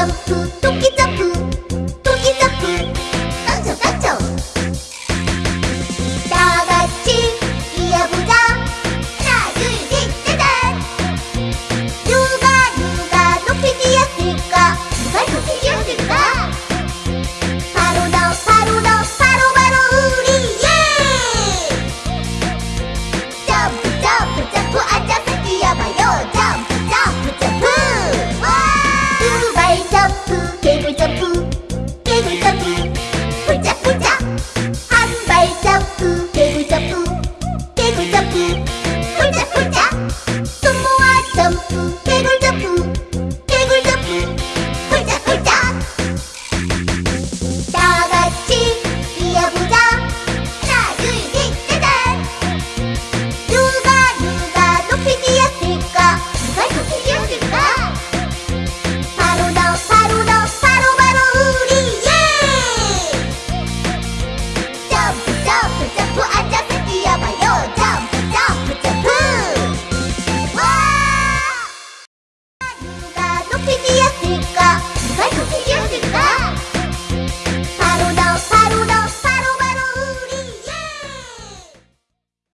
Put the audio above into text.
점프 토끼